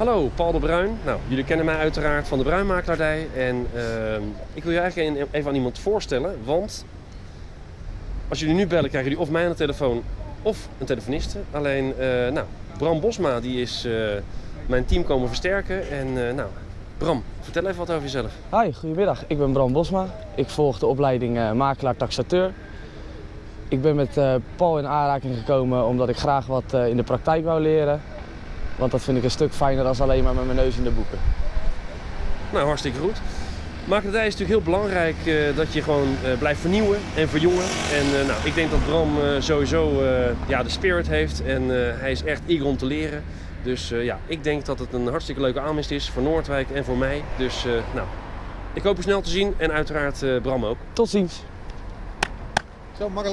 Hallo, Paul de Bruin. Nou, jullie kennen mij uiteraard van de Bruinmakelaardij. En ehm, ik wil je eigenlijk even aan iemand voorstellen. Want als jullie nu bellen, krijgen jullie of mij aan de telefoon of een telefoniste. Alleen, eh, nou, Bram Bosma die is eh, mijn team komen versterken. En eh, nou, Bram, vertel even wat over jezelf. Hi, goedemiddag. Ik ben Bram Bosma. Ik volg de opleiding makelaar-taxateur. Ik ben met Paul in aanraking gekomen omdat ik graag wat in de praktijk wou leren. Want dat vind ik een stuk fijner dan alleen maar met mijn neus in de boeken. Nou, hartstikke goed. Makelaardij is natuurlijk heel belangrijk eh, dat je gewoon eh, blijft vernieuwen en verjongen. En eh, nou, ik denk dat Bram eh, sowieso eh, ja, de spirit heeft en eh, hij is echt eager om te leren. Dus eh, ja, ik denk dat het een hartstikke leuke aanwinst is voor Noordwijk en voor mij. Dus eh, nou, ik hoop je snel te zien en uiteraard eh, Bram ook. Tot ziens. Zo makkelijk